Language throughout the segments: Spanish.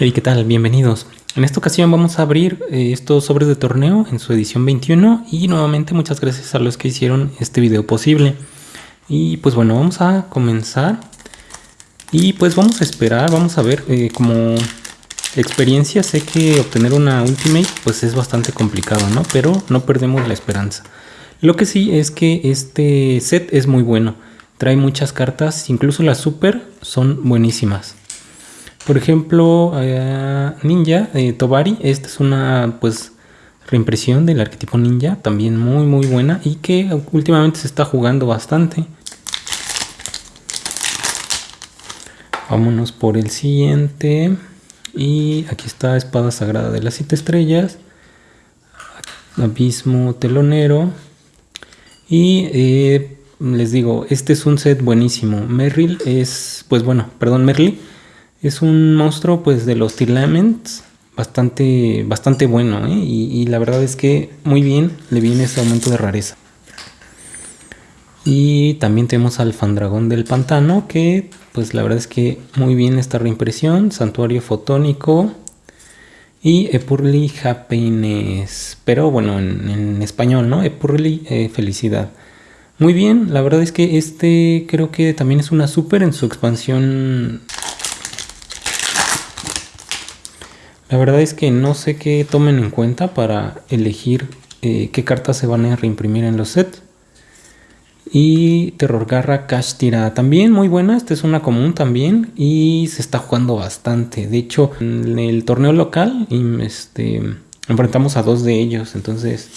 Hey, ¿qué tal? Bienvenidos. En esta ocasión vamos a abrir eh, estos sobres de torneo en su edición 21 y nuevamente muchas gracias a los que hicieron este video posible. Y pues bueno, vamos a comenzar y pues vamos a esperar, vamos a ver eh, como experiencia sé que obtener una Ultimate pues es bastante complicado, ¿no? Pero no perdemos la esperanza. Lo que sí es que este set es muy bueno, trae muchas cartas, incluso las super son buenísimas. Por ejemplo, eh, Ninja, eh, Tobari, esta es una pues reimpresión del arquetipo Ninja, también muy muy buena y que últimamente se está jugando bastante. Vámonos por el siguiente. Y aquí está Espada Sagrada de las siete estrellas. Abismo Telonero. Y eh, les digo, este es un set buenísimo. Merrill es, pues bueno, perdón, Merly es un monstruo pues de los Tirlaments bastante, bastante bueno ¿eh? y, la verdad es que muy bien le viene este aumento de rareza. Y también tenemos al Fandragón del Pantano que pues la verdad es que muy bien esta reimpresión, Santuario Fotónico y Epurli Happiness, pero bueno en, español, ¿no? Epurli eh, Felicidad. Muy bien, la verdad es que este creo que también es una super en su expansión La verdad es que no sé qué tomen en cuenta para elegir eh, qué cartas se van a reimprimir en los sets. Y Terror Garra Cash Tira también muy buena, esta es una común también y se está jugando bastante. De hecho, en el torneo local este, enfrentamos a dos de ellos, entonces...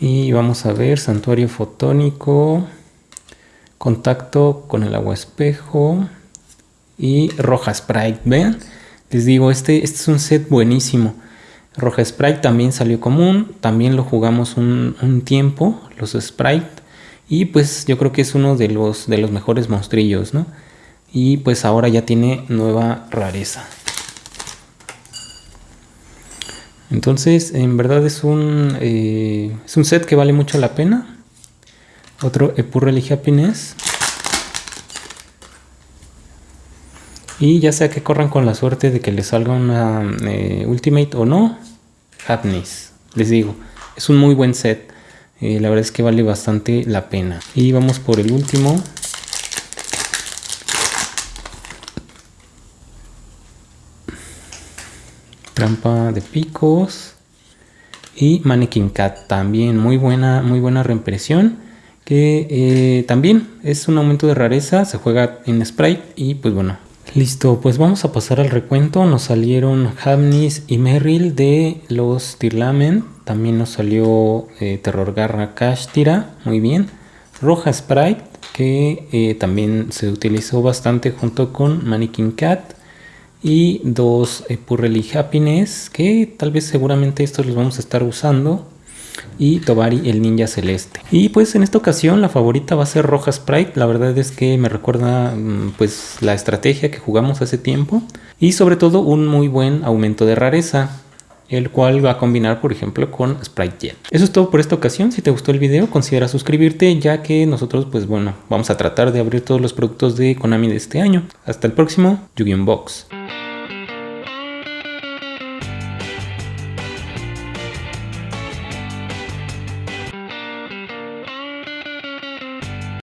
Y vamos a ver, Santuario Fotónico, Contacto con el Agua Espejo, y Roja Sprite. Vean, les digo, este, este es un set buenísimo. Roja Sprite también salió común, también lo jugamos un, tiempo, los Sprite. Y pues yo creo que es uno de los, de los mejores monstrillos, ¿no? Y pues ahora ya tiene nueva rareza. Entonces, en verdad es un, eh, es un set que vale mucho la pena. Otro Epurrely Happiness. Y ya sea que corran con la suerte de que les salga una eh, Ultimate o no, Happiness. Les digo, es un muy buen set. Eh, la verdad es que vale bastante la pena. Y vamos por el último. Trampa de picos. Y Mannequin Cat también muy buena, muy buena reimpresión. Que eh, también es un aumento de rareza. Se juega en Sprite y pues bueno, Listo, pues vamos a pasar al recuento. Nos salieron Hamnis y Merrill de los Tirlamen. También nos salió eh, Terror Garra Kashtira, muy bien. Roja Sprite, que eh, también se utilizó bastante junto con Mannequin Cat. Y dos eh, Purrely Happiness, que tal vez seguramente estos los vamos a estar usando y Tobari el ninja celeste. Y pues en esta ocasión la favorita va a ser Roja Sprite, la verdad es que me recuerda mm, pues la estrategia que jugamos hace tiempo y sobre todo un muy buen aumento de rareza el cual va a combinar por ejemplo con Sprite Jet. Eso es todo por esta ocasión, si te gustó el video considera suscribirte ya que nosotros pues bueno vamos a tratar de abrir todos los productos de Konami de este año. Hasta el próximo, yu Box.